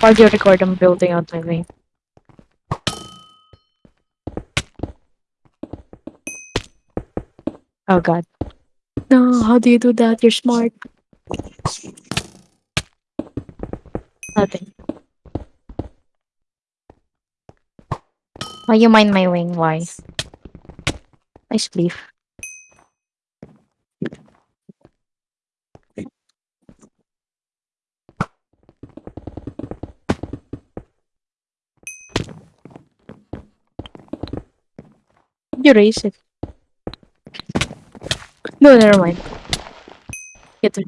Audio record, I'm building out my wing. Oh god. No, how do you do that? You're smart. Nothing. Why you mind my wing? Why? Nice leaf. You. No, never mind. Get it.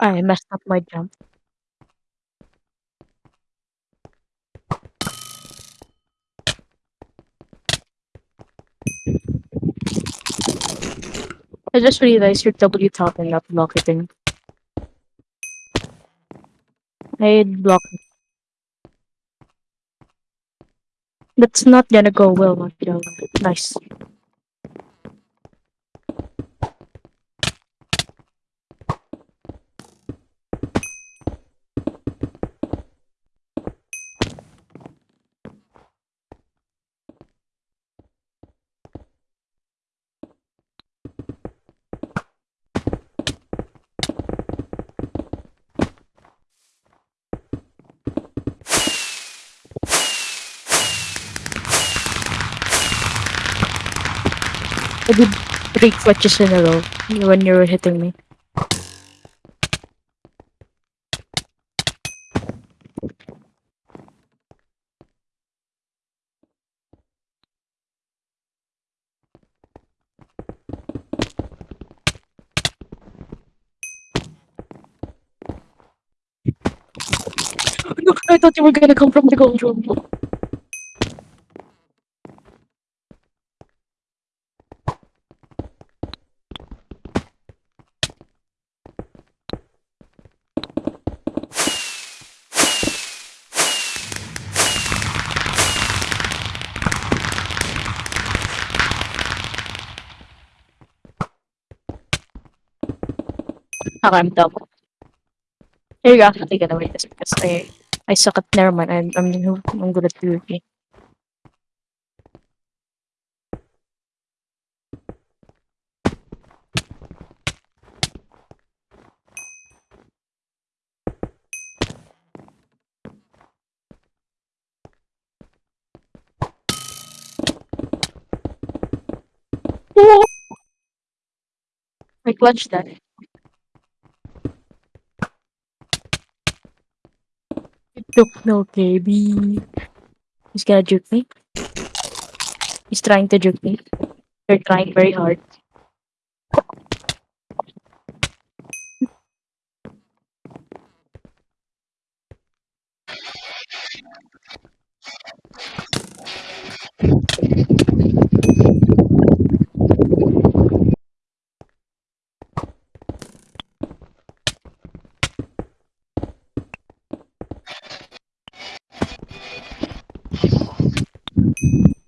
I messed up my jump. I just realized you're W and not block hitting. I block. That's not gonna go well, Mateo. Nice. I did three clutches in a row when you were hitting me. No, I thought you were gonna come from the gold room. I'm dumb. Here you go. Take it away this because I I suck at never mind. I'm I'm, I'm good at PvP. I clutched that. Look, no, baby. He's gonna juke me. He's trying to juke me. They're trying very hard.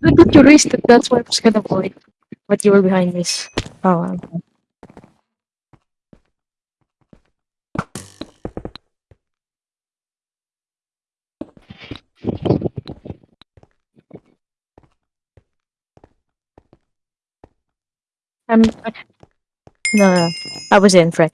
I thought you raised it. That's why I was gonna avoid. But you were behind this. Oh, wow. I'm. No, no, I was in, Fred.